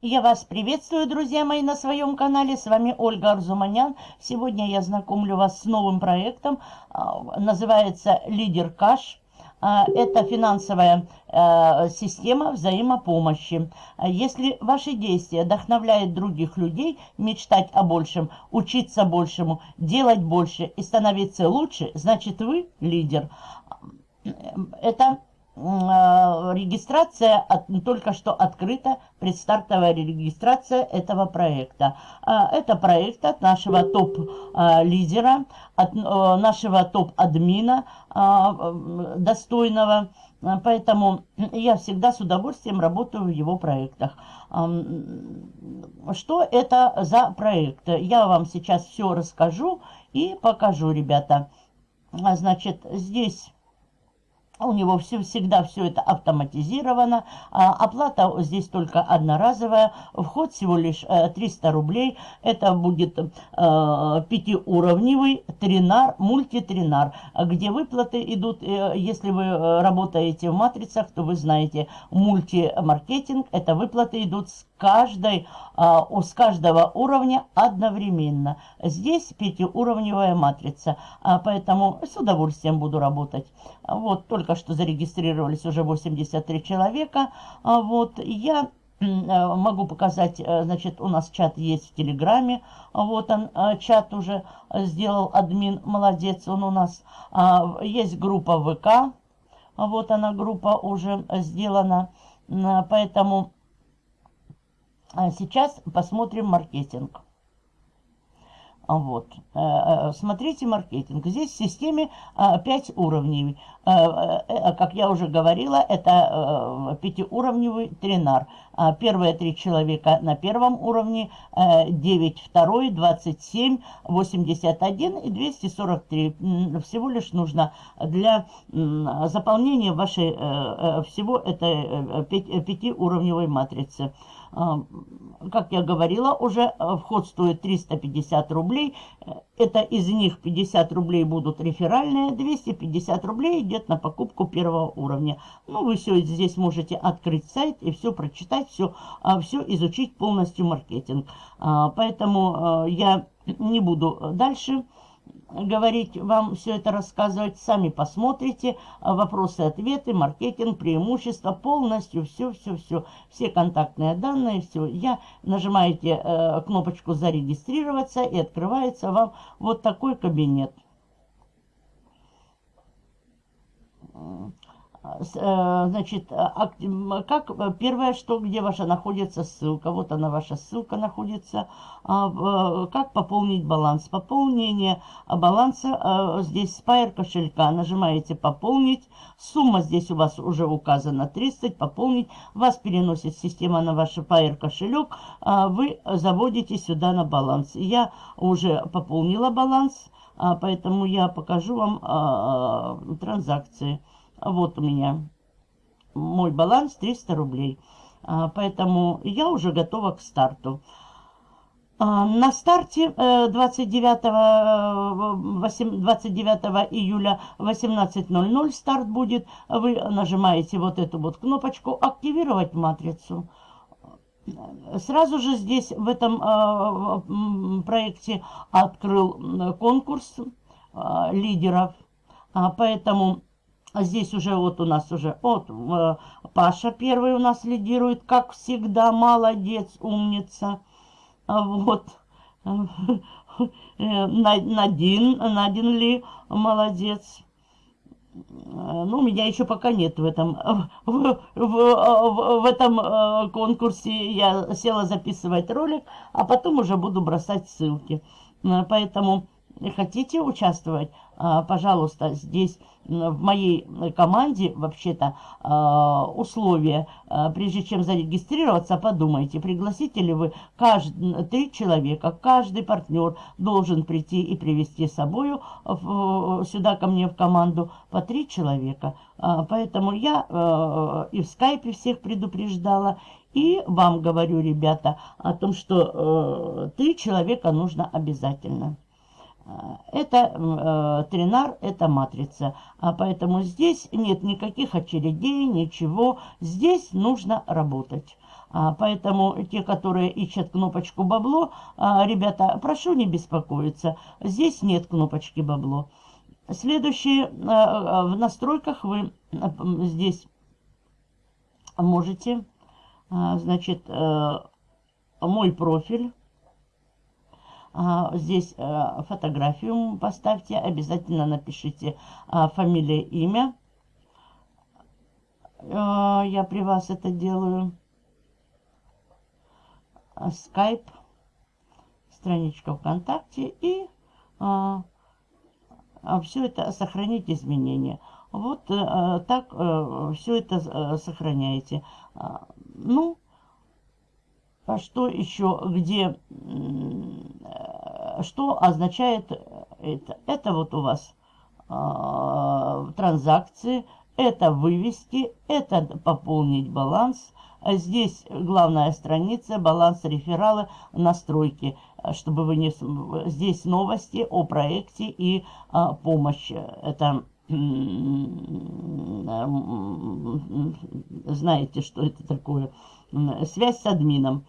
Я вас приветствую, друзья мои, на своем канале. С вами Ольга Арзуманян. Сегодня я знакомлю вас с новым проектом. А, называется «Лидер Каш». А, это финансовая а, система взаимопомощи. Если ваши действия вдохновляют других людей мечтать о большем, учиться большему, делать больше и становиться лучше, значит вы лидер. Это регистрация от, только что открыта, предстартовая регистрация этого проекта. Э, это проект от нашего топ-лидера, от э, нашего топ-админа достойного, поэтому я всегда с удовольствием работаю в его проектах. Что это за проект? Я вам сейчас все расскажу и покажу, ребята. Значит, здесь у него все, всегда все это автоматизировано. А, оплата здесь только одноразовая. Вход всего лишь 300 э, рублей. Это будет э, пятиуровневый тринар, мультитринар, где выплаты идут, э, если вы э, работаете в матрицах, то вы знаете, мультимаркетинг, это выплаты идут с каждой, а, с каждого уровня одновременно. Здесь пятиуровневая матрица, а, поэтому с удовольствием буду работать. Вот, только что зарегистрировались уже 83 человека. А, вот, я могу показать, значит, у нас чат есть в Телеграме. Вот он, чат уже сделал админ, молодец он у нас. Есть группа ВК, вот она группа уже сделана. Поэтому а сейчас посмотрим маркетинг. Вот. Э, э, смотрите маркетинг. Здесь в системе 5 уровней. Э, как я уже говорила, это пятиуровневый тренар. Первые три человека на первом уровне, 9 второй, 27, 81 и 243. Всего лишь нужно для заполнения вашей всего этой пятиуровневой матрицы. Как я говорила, уже вход стоит 350 рублей. Это из них 50 рублей будут реферальные, 250 рублей идет на покупку первого уровня. Ну, вы все здесь можете открыть сайт и все прочитать, все, а, все изучить полностью маркетинг. А, поэтому я не буду дальше говорить, вам все это рассказывать. Сами посмотрите. Вопросы-ответы, маркетинг, преимущества, полностью все-все-все. Все контактные данные, все. Я нажимаете э, кнопочку «Зарегистрироваться» и открывается вам вот такой кабинет. Э, значит, а, как э, первое, что где ваша находится ссылка, вот она ваша ссылка находится, а, как пополнить баланс. Пополнение баланса здесь спайер кошелька, нажимаете пополнить, сумма здесь у вас уже указана 30, пополнить, вас переносит система на ваш Pair кошелек, а, вы заводите сюда на баланс. Я уже пополнила баланс, поэтому я покажу вам транзакции. Вот у меня мой баланс 300 рублей. А, поэтому я уже готова к старту. А, на старте 29, э, 29 э, июля 18.00 старт будет. Вы нажимаете вот эту вот кнопочку «Активировать матрицу». Сразу же здесь в этом э, проекте открыл конкурс лидеров. А, поэтому здесь уже вот у нас уже, вот э, Паша первый у нас лидирует, как всегда, молодец, умница. А вот, э, Надин, Надин ли, молодец. Ну, меня еще пока нет в этом, в, в, в, в этом э, конкурсе. Я села записывать ролик, а потом уже буду бросать ссылки. Поэтому хотите участвовать, а, пожалуйста, здесь в моей команде вообще-то а, условия, а, прежде чем зарегистрироваться, подумайте, пригласите ли вы каждый, три человека, каждый партнер должен прийти и привести с собой сюда ко мне в команду по три человека. Поэтому я и в скайпе всех предупреждала, и вам говорю, ребята, о том, что три человека нужно обязательно. Это э, тринар, это матрица. А поэтому здесь нет никаких очередей, ничего. Здесь нужно работать. А, поэтому те, которые ищут кнопочку «Бабло», а, ребята, прошу не беспокоиться. Здесь нет кнопочки «Бабло». Следующее, а, в настройках вы здесь можете, значит, э, мой профиль. Здесь э, фотографию поставьте, обязательно напишите фамилия, имя. Э, я при вас это делаю. Skype, страничка ВКонтакте и а, а все это сохранить изменения. Вот а, так а, все это а, сохраняете. А, ну, а что еще, где, что означает это? Это вот у вас а, транзакции, это вывести, это пополнить баланс, здесь главная страница, баланс реферала, настройки, чтобы вы не... Здесь новости о проекте и а, помощь. Это знаете, что это такое. Связь с админом.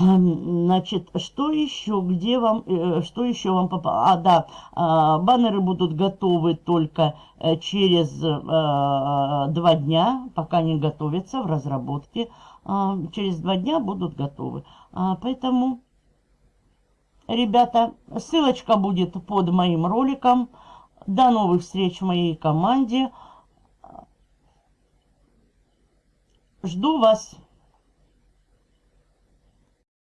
Значит, что еще, где вам, э, что еще вам попало? А, да, а, баннеры будут готовы только э, через э, два дня, пока не готовятся в разработке. Через два дня будут готовы. Поэтому, ребята, ссылочка будет под моим роликом. До новых встреч в моей команде. Жду вас.